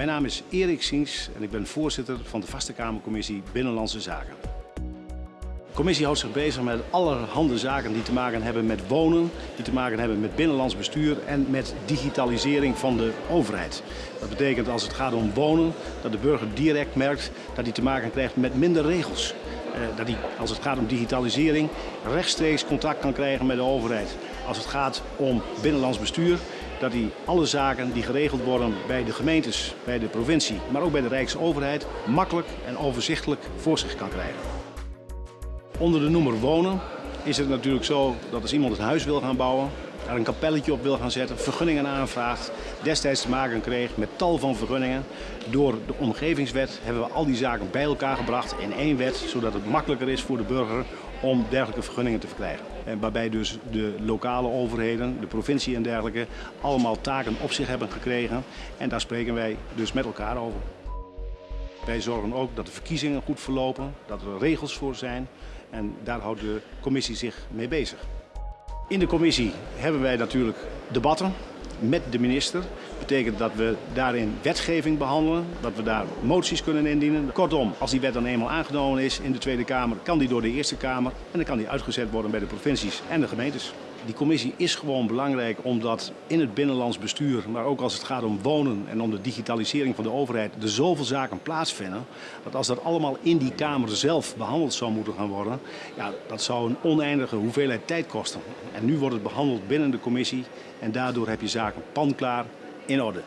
Mijn naam is Erik Siens en ik ben voorzitter van de Vaste Kamercommissie Binnenlandse Zaken. De commissie houdt zich bezig met allerhande zaken die te maken hebben met wonen, die te maken hebben met binnenlands bestuur en met digitalisering van de overheid. Dat betekent als het gaat om wonen, dat de burger direct merkt dat hij te maken krijgt met minder regels. Eh, dat hij, als het gaat om digitalisering, rechtstreeks contact kan krijgen met de overheid. Als het gaat om binnenlands bestuur, dat hij alle zaken die geregeld worden bij de gemeentes, bij de provincie, maar ook bij de Rijksoverheid, makkelijk en overzichtelijk voor zich kan krijgen. Onder de noemer wonen is het natuurlijk zo dat als iemand een huis wil gaan bouwen, daar een kapelletje op wil gaan zetten, vergunningen aanvraagt, destijds te maken kreeg met tal van vergunningen. Door de omgevingswet hebben we al die zaken bij elkaar gebracht in één wet, zodat het makkelijker is voor de burger om dergelijke vergunningen te verkrijgen. En waarbij dus de lokale overheden, de provincie en dergelijke, allemaal taken op zich hebben gekregen. En daar spreken wij dus met elkaar over. Wij zorgen ook dat de verkiezingen goed verlopen, dat er regels voor zijn. En daar houdt de commissie zich mee bezig. In de commissie hebben wij natuurlijk debatten met de minister. Betekent dat we daarin wetgeving behandelen, dat we daar moties kunnen indienen. Kortom, als die wet dan eenmaal aangenomen is in de Tweede Kamer, kan die door de Eerste Kamer en dan kan die uitgezet worden bij de provincies en de gemeentes. Die commissie is gewoon belangrijk omdat in het binnenlands bestuur, maar ook als het gaat om wonen en om de digitalisering van de overheid, er zoveel zaken plaatsvinden. Dat als dat allemaal in die Kamer zelf behandeld zou moeten gaan worden, ja, dat zou een oneindige hoeveelheid tijd kosten. En nu wordt het behandeld binnen de commissie en daardoor heb je zaken panklaar in orde.